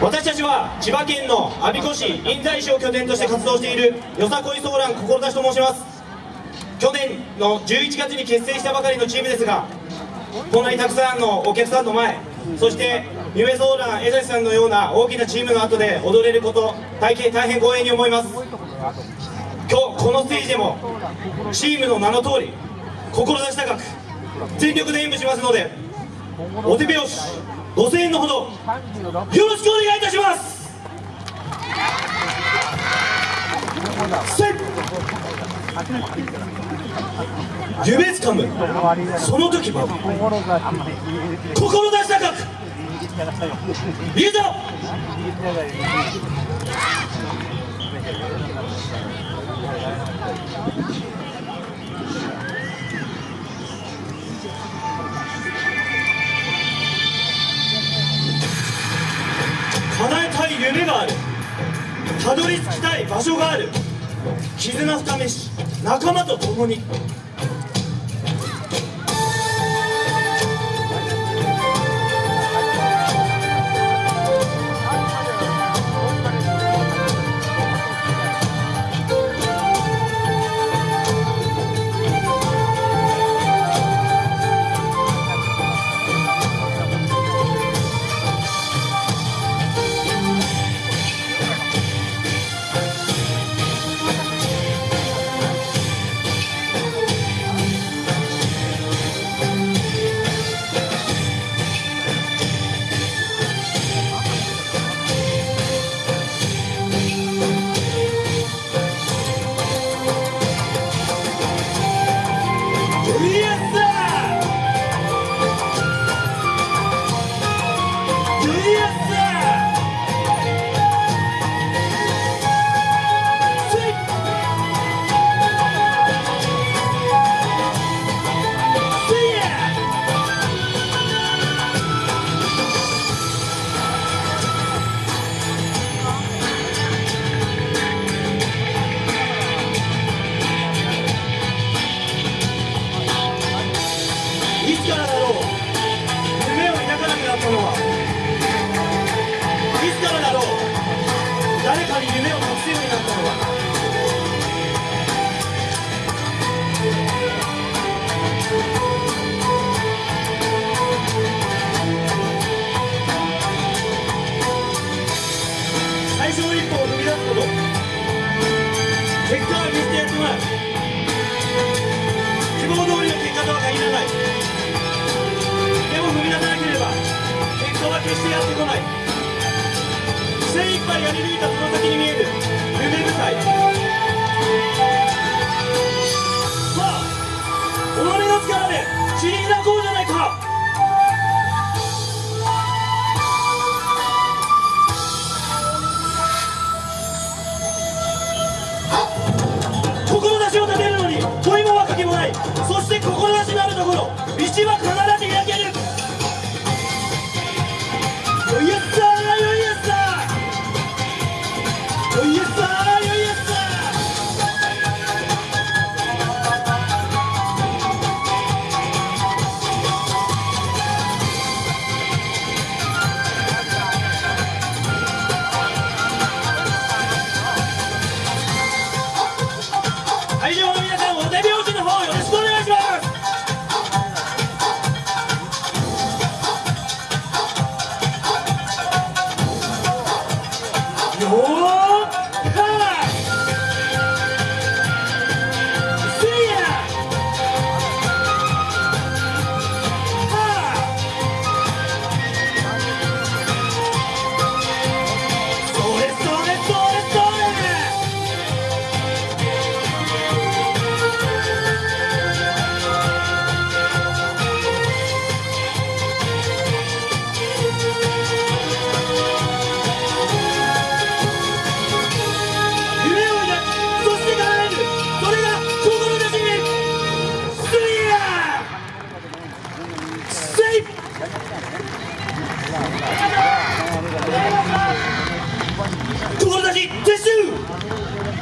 私たちは千葉県の我孫子市印西市を拠点として活動しているよさこいソーラン志と申します。去年の11月に結成したばかりのチームですがこんなにたくさんのお客さんの前そして夢ソーラン江崎さんのような大きなチームの後で踊れること大変大変光栄に思います。今日このステージでもチームの名の通り志高く全力で演舞しますのでお手拍子。5000円のほど。よろしくお願いいたします。せっ。夢つかむ。その時は志高く。いざ叶たどり着きたい場所がある。絆深めし仲間と共に。つからだろう夢を抱かなくなったのはいつからだろう誰かに夢を託すようになったのは最初の一歩を踏み出すこと結果は決してやってもらう希望通りの結果とは限らない。結果は決してやってこない。精一杯やり抜いたよー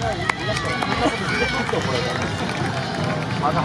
これ